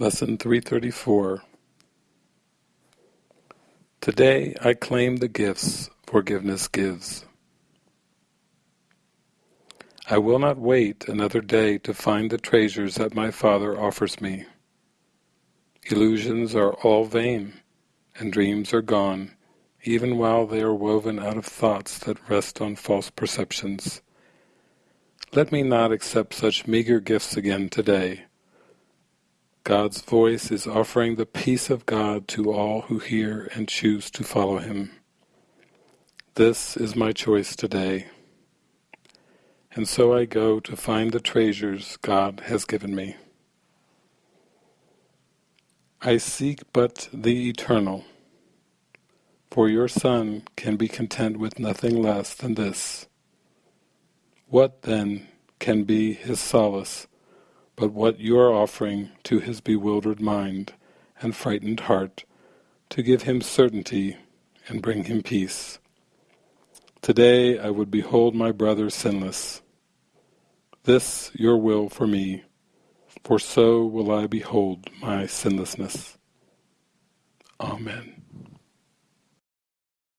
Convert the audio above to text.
Lesson 334 Today I claim the gifts forgiveness gives. I will not wait another day to find the treasures that my Father offers me. Illusions are all vain, and dreams are gone, even while they are woven out of thoughts that rest on false perceptions. Let me not accept such meager gifts again today God's voice is offering the peace of God to all who hear and choose to follow Him. This is my choice today. And so I go to find the treasures God has given me. I seek but the eternal, for your Son can be content with nothing less than this. What, then, can be his solace but what you are offering to his bewildered mind and frightened heart to give him certainty and bring him peace. Today I would behold my brother sinless. This your will for me, for so will I behold my sinlessness. Amen.